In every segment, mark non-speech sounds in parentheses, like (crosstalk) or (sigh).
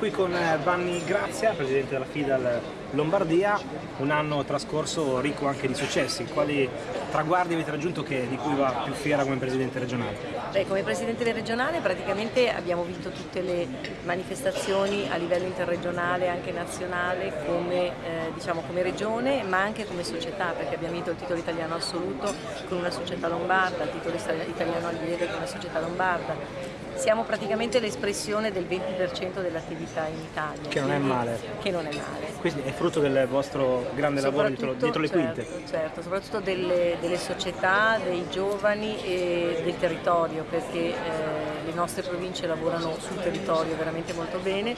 qui con eh, Vanni Grazia, presidente della FIDAL Lombardia, un anno trascorso ricco anche di successi. Quali traguardi avete raggiunto che, di cui va più fiera come presidente regionale? Beh, come presidente regionale praticamente abbiamo vinto tutte le manifestazioni a livello interregionale e anche nazionale come, eh, diciamo, come regione ma anche come società perché abbiamo vinto il titolo italiano assoluto con una società lombarda, il titolo italiano allievo con una società lombarda siamo praticamente l'espressione del 20% dell'attività in Italia. Che non è male. Che non è male. Quindi è frutto del vostro grande lavoro dietro, dietro le certo, quinte. Certo, soprattutto delle, delle, società, dei giovani e del territorio, perché eh, le nostre province lavorano sul territorio veramente molto bene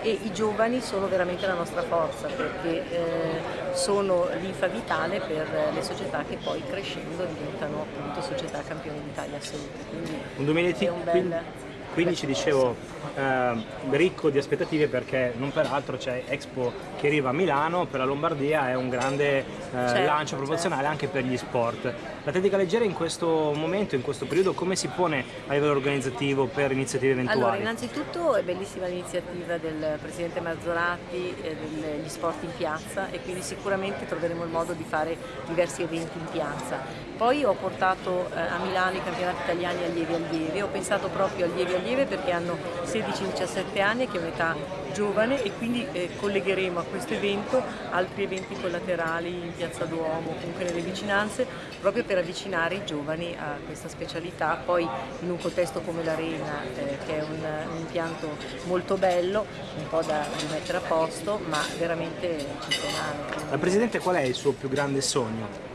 e i giovani sono veramente la nostra forza, perché eh, sono l'infa vitale per le società che poi crescendo diventano appunto società campioni d'Italia assolute. Quindi un 2015 quindi ci dicevo eh, ricco di aspettative perché non peraltro c'è Expo che arriva a Milano, per la Lombardia è un grande eh, certo, lancio promozionale certo. anche per gli sport. L'atletica leggera in questo momento, in questo periodo, come si pone a livello organizzativo per iniziative eventuali? Allora, innanzitutto è bellissima l'iniziativa del Presidente Mazzolatti eh, degli sport in piazza e quindi sicuramente troveremo il modo di fare diversi eventi in piazza. Poi ho portato eh, a Milano i campionati italiani allievi allievi, ho pensato proprio allievi allievi perché hanno 16-17 anni, che è un'età giovane e quindi eh, collegheremo a questo evento altri eventi collaterali in Piazza Duomo, comunque nelle vicinanze, proprio per avvicinare i giovani a questa specialità, poi in un contesto come l'Arena, eh, che è un, un, impianto molto bello, un po' da rimettere a posto, ma veramente eccezionale. La Presidente qual è il suo più grande sogno?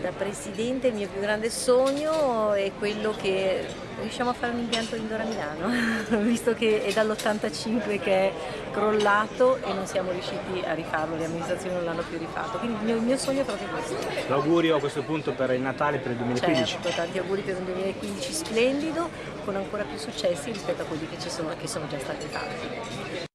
Da Presidente il mio più grande sogno è quello che riusciamo a fare un impianto indoor a Milano, (laughs) visto che è dall'85 che è crollato e non siamo riusciti a rifarlo, le amministrazioni non l'hanno più rifatto, quindi il mio, il mio, sogno è proprio questo. L'augurio a questo punto per il Natale, per il 2015. Certo, tanti auguri per un 2015 splendido, con ancora più successi rispetto a quelli che, sono, che sono già stati fatti.